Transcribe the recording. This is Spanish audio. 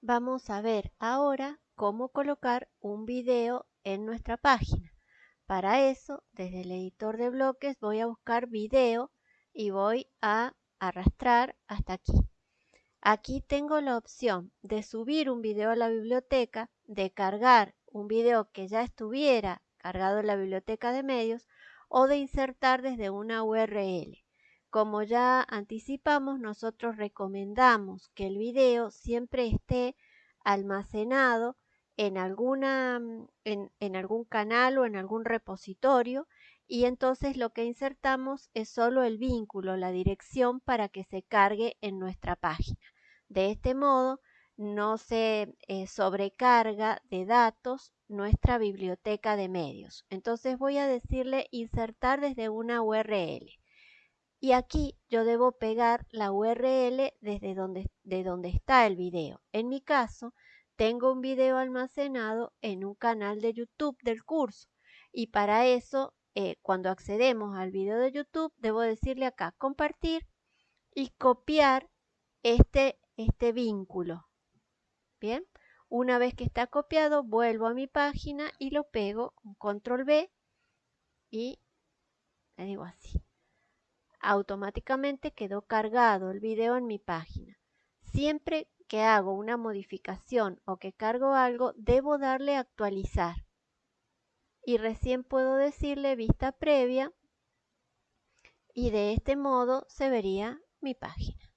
vamos a ver ahora cómo colocar un video en nuestra página. Para eso, desde el editor de bloques voy a buscar video y voy a arrastrar hasta aquí. Aquí tengo la opción de subir un video a la biblioteca, de cargar un video que ya estuviera cargado en la biblioteca de medios o de insertar desde una URL. Como ya anticipamos, nosotros recomendamos que el video siempre esté almacenado en, alguna, en, en, algún canal o en algún repositorio y entonces lo que insertamos es solo el vínculo, la dirección para que se cargue en nuestra página. De este modo no se eh, sobrecarga de datos nuestra biblioteca de medios. Entonces voy a decirle insertar desde una URL. Y aquí yo debo pegar la URL desde donde, de donde está el video. En mi caso, tengo un video almacenado en un canal de YouTube del curso. Y para eso, eh, cuando accedemos al video de YouTube, debo decirle acá compartir y copiar este, este vínculo. Bien, una vez que está copiado, vuelvo a mi página y lo pego con control B y le digo así automáticamente quedó cargado el video en mi página. Siempre que hago una modificación o que cargo algo, debo darle a actualizar. Y recién puedo decirle vista previa y de este modo se vería mi página.